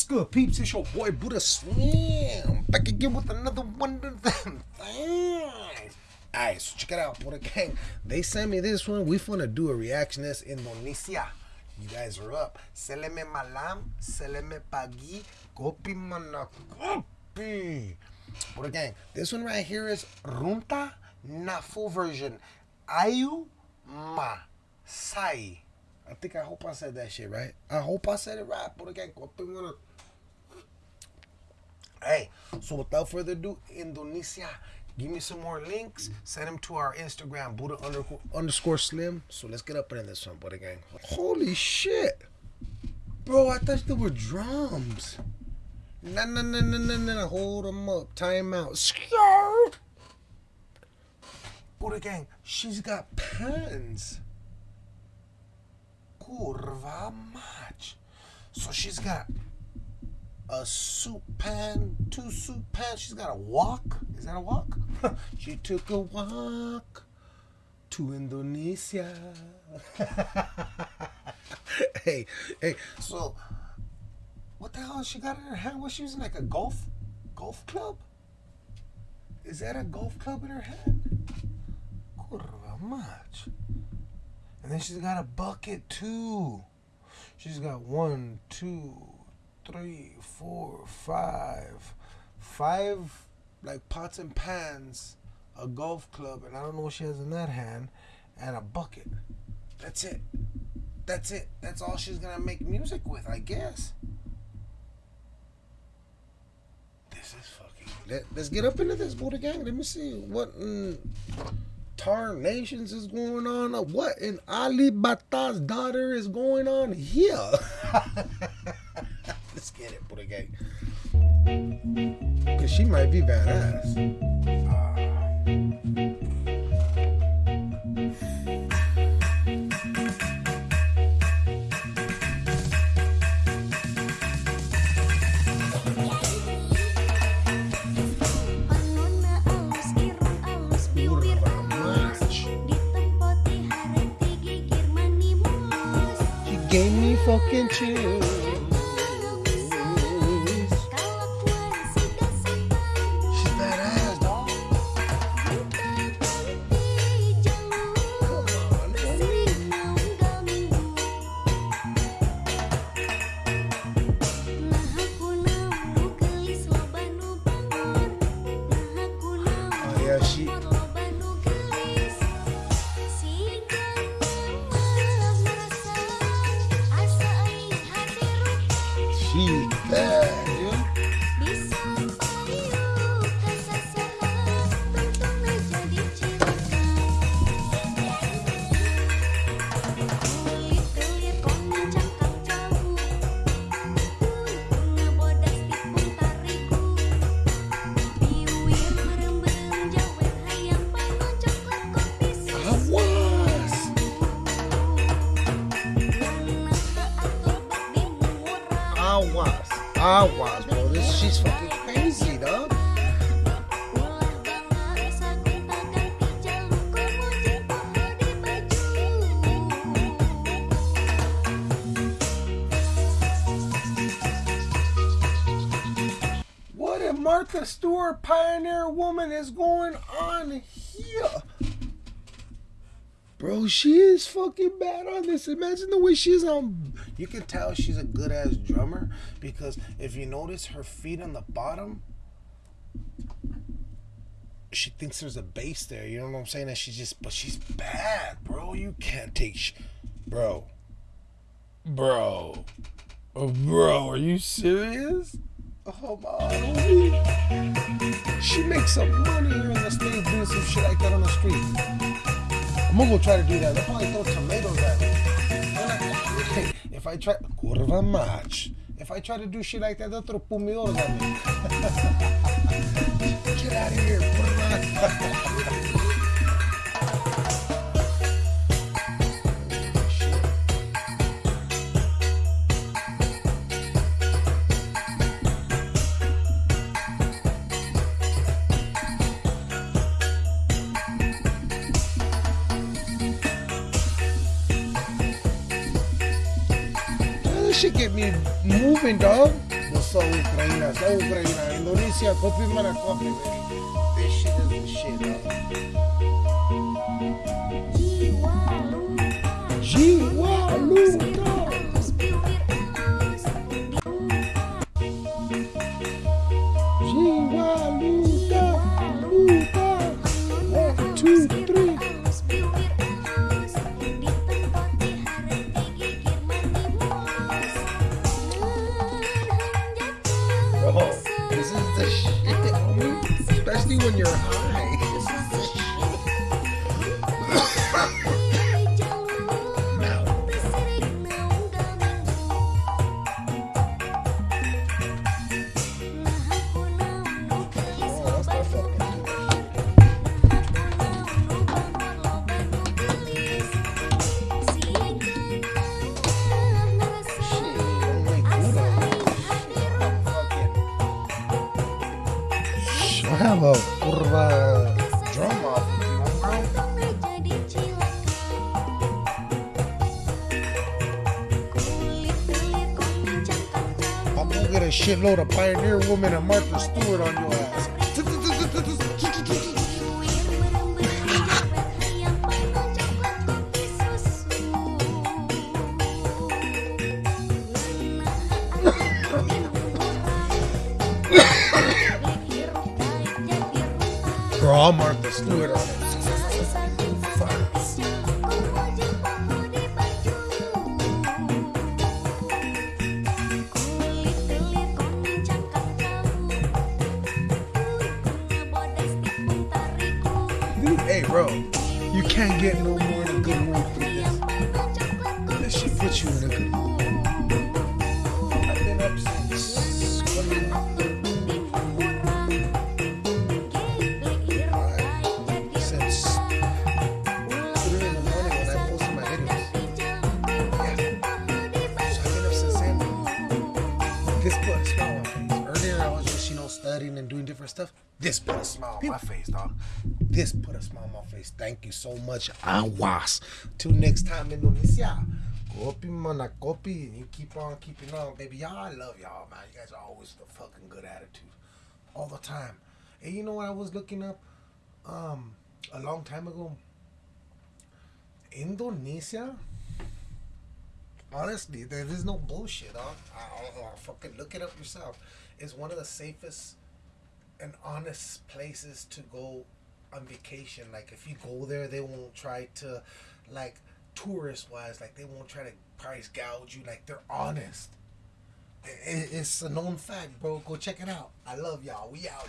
What's good, peeps? It's your boy Buddha Slim. Back again with another one of them things. Alright, so check it out, Buddha Gang. They sent me this one. We finna do a reaction. That's Indonesia. You guys are up. Seleme malam, seleme pagi, kopi mana kopi. Buddha Gang, this one right here is Runta, full version. Ayu ma sai. I think I hope I said that shit right. I hope I said it right. But again, Hey, so without further ado, Indonesia, give me some more links. Send them to our Instagram, Buddha underscore slim. So let's get up in this one, Buddha gang. Holy shit. Bro, I thought there were drums. No, no, no, no, no, no. Hold them up. Time out. Skirt. Buddha gang, she's got pants kurva mać. So she's got a soup pan, two soup pans. She's got a walk. Is that a walk? she took a walk to Indonesia. hey, hey, so what the hell she got in her hand? Was she using like a golf golf club? Is that a golf club in her hand? Kurva mać. And then she's got a bucket too. She's got one, two, three, four, five, five like pots and pans, a golf club, and I don't know what she has in that hand, and a bucket. That's it. That's it. That's all she's gonna make music with, I guess. This is fucking. Let, us get up into this, Buddha gang. Let me see what. Mm, Nations is going on? What in Ali Bata's daughter is going on here? Let's get it, Buddha gang. Because she might be badass. Ah. She gave me fucking chills. she's there. Ah, I was, bro. This she's fucking crazy, dog. What a Martha Stewart pioneer woman is going on here? Bro, she is fucking bad on this. Imagine the way she's on. You can tell she's a good ass drummer because if you notice her feet on the bottom, she thinks there's a bass there. You know what I'm saying? And she's just, but she's bad, bro. You can't take, sh- bro, bro, oh, bro. Are you serious? Oh my! She makes some money here in the states doing some shit like that on the street. I'm gonna go try to do that. They'll probably throw tomatoes at me. if I try, curva match. If I try to do shit like that, they'll throw pumidoros at me. Get out of here, curva. Shit get me moving, dog. What's up, Ukraine? So Ukraine, Indonesia, kopi mana kopi, baby. This shit is the shit, huh? This is the shit. Especially when you're high. You want, bro. I'll go get a shitload of Pioneer Woman and Martha Stewart on your ass. Martha Stewart on it. Hey, bro, you can't get no more than good mood than this. This shit puts you in a good mood. This put a smile on my face, dog. This put a smile on my face. Thank you so much, I was. Till next time, Indonesia. Kopi mana kopi. And you keep on keeping on, baby. Y'all, I love y'all, man. You guys are always the fucking good attitude. All the time. And you know what I was looking up? Um, a long time ago. Indonesia honestly, there is no bullshit. Huh? I'll, I'll fucking look it up yourself. It's one of the safest and honest places to go on vacation. Like if you go there, they won't try to, like tourist wise, like they won't try to price gouge you. Like they're honest. It's a known fact, bro. Go check it out. I love y'all. We out.